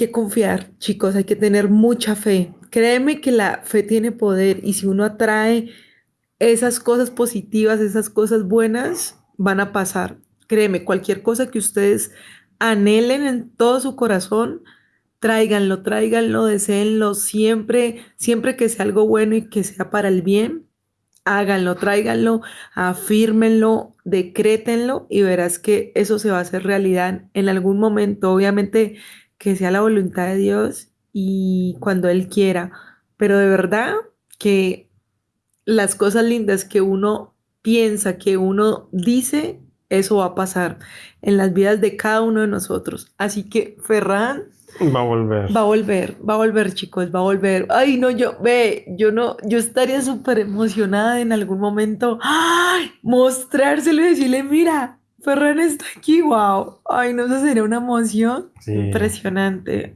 que confiar, chicos, hay que tener mucha fe. Créeme que la fe tiene poder y si uno atrae esas cosas positivas, esas cosas buenas, van a pasar. Créeme, cualquier cosa que ustedes anhelen en todo su corazón, tráiganlo, tráiganlo, deseenlo siempre, siempre que sea algo bueno y que sea para el bien, háganlo, tráiganlo, afírmenlo, decrétenlo y verás que eso se va a hacer realidad en algún momento. Obviamente que sea la voluntad de Dios y cuando Él quiera, pero de verdad que las cosas lindas que uno piensa, que uno dice, eso va a pasar en las vidas de cada uno de nosotros. Así que Ferran Va a volver. va a volver, va a volver, chicos, va a volver. Ay, no, yo, ve, yo no, yo estaría súper emocionada en algún momento. Ay, mostrárselo y decirle, mira, Ferran está aquí, wow. Ay, no, eso sería una emoción Sí. impresionante.